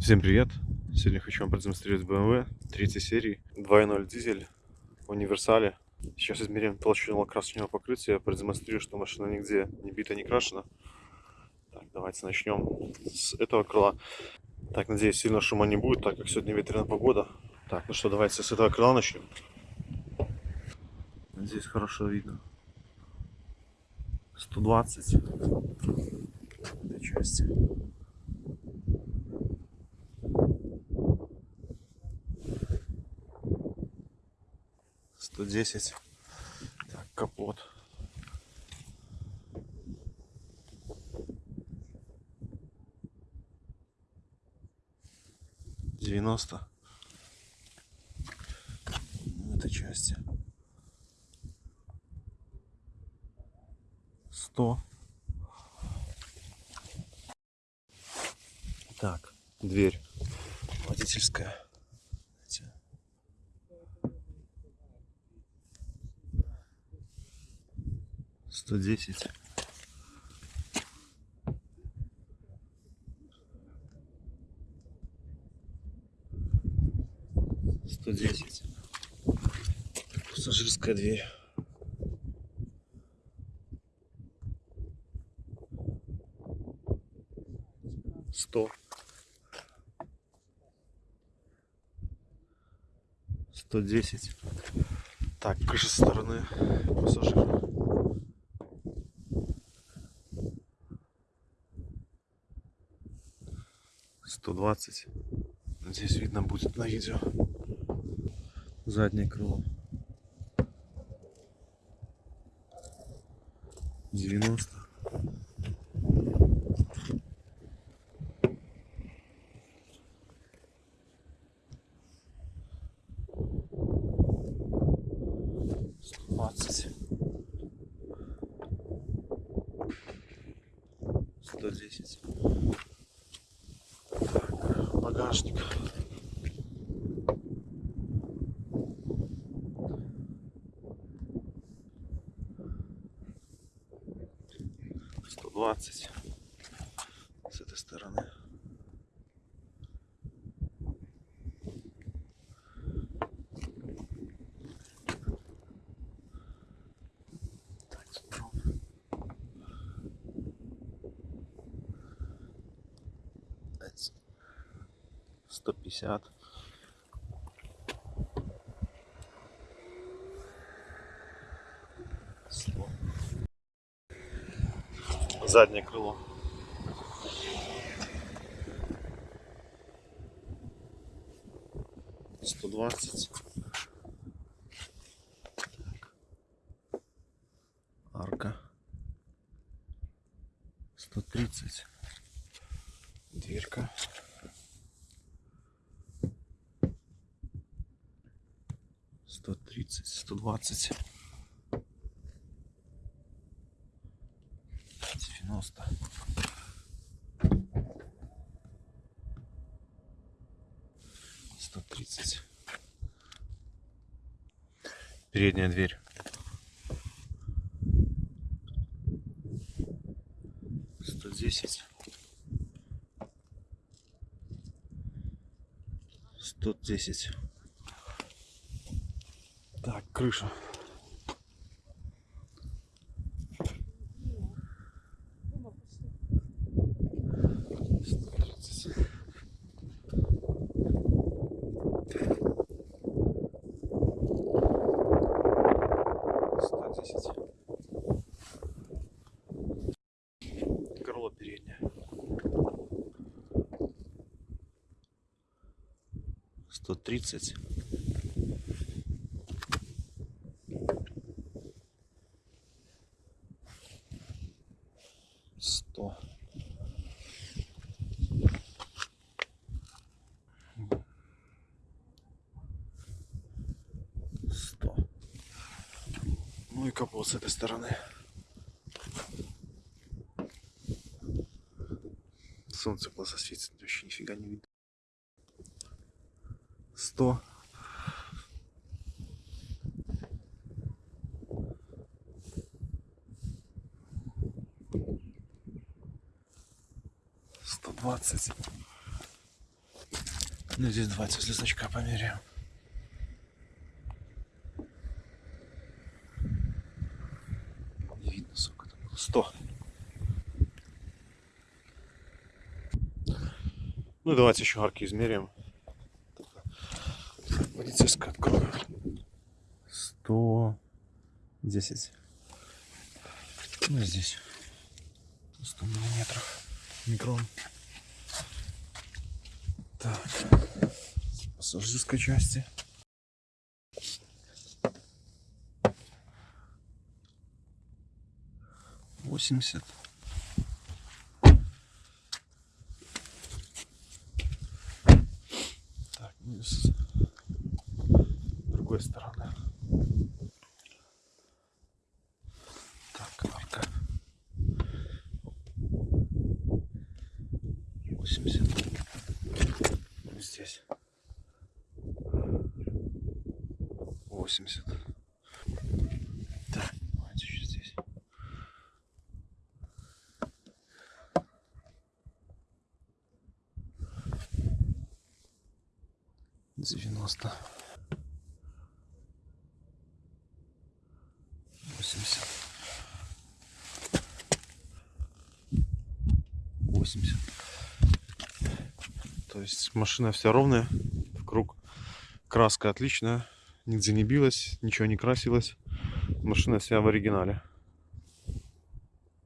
Всем привет! Сегодня хочу вам продемонстрировать BMW 3 серии 2.0 дизель в универсале. Сейчас измерим толщину лакрасочного покрытия, продемонстрирую, что машина нигде не бита, не крашена. Так, давайте начнем с этого крыла. Так, надеюсь, сильно шума не будет, так как сегодня ветреная погода. Так, ну что, давайте с этого крыла начнем. Здесь хорошо видно. 120 в этой части. Сто десять. Так, капот. Девяносто. В этой части. Сто. Так, дверь водительская. 110. Сто десять. Пассажирская дверь. Сто. Сто десять. Так, с стороны пассажира. Сто двадцать. Здесь видно будет на видео. Заднее крыло. Девяносто. Сто двадцать. 20 с этой стороны. Сто пятьдесят. Заднее крыло. Сто двадцать. Арка. Сто тридцать. Дверка. Сто тридцать, сто двадцать. Девяносто. Сто тридцать. Передняя дверь. Сто десять. Сто десять. Так, крыша. процессе. Горло переднее. 130 Ну и капот с этой стороны. Солнце глаза светит, вообще нифига не видно. Сто. Сто двадцать. Ну, здесь давайте с листочка померяем. Не видно, сколько там было. 100. Ну давайте еще арки измерим. Полицейская открою. 110. Ну здесь 100 миллиметров. Микрон. Так. Пассажирской части. Восемьдесят. Так, ну и с другой стороны. Так, арка. 80. Ну, Здесь. 80. Так, давайте еще здесь. Девяносто. Восемьдесят. Восемьдесят. То есть машина вся ровная, в круг. Краска отличная, нигде не билась, ничего не красилось. Машина вся в оригинале.